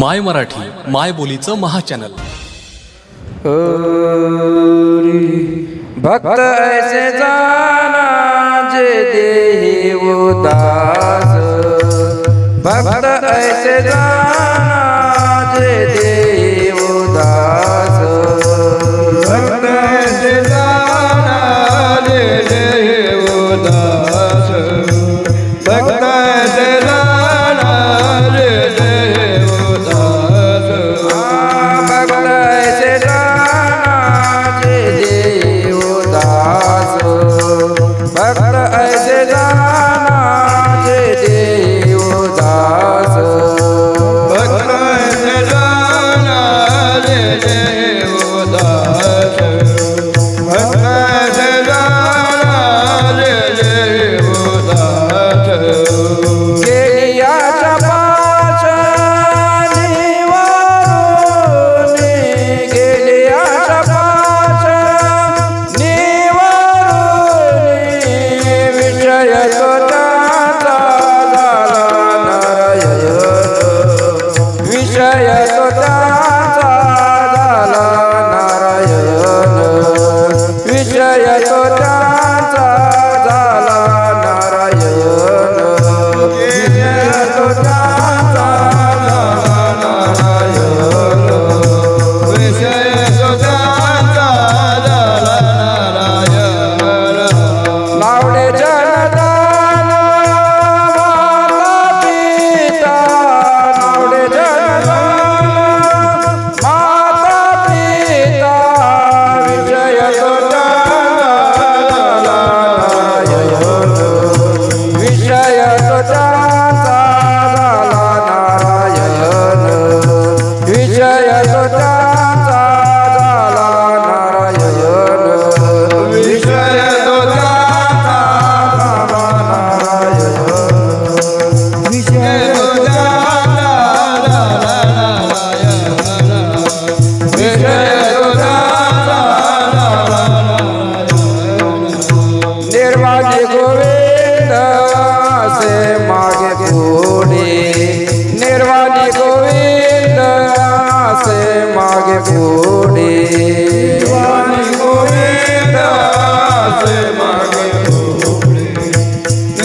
माय मराठी माय बोलीचं महा चॅनल भक्त ऐसे जाना जे देव दास. भक्त ऐसे जाना जे दे crowded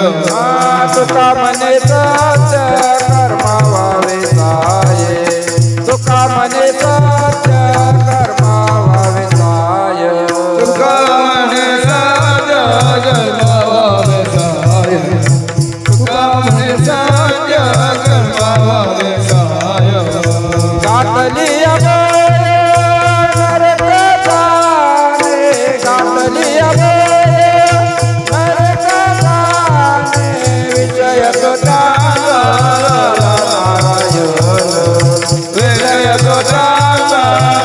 तुका मने Bye.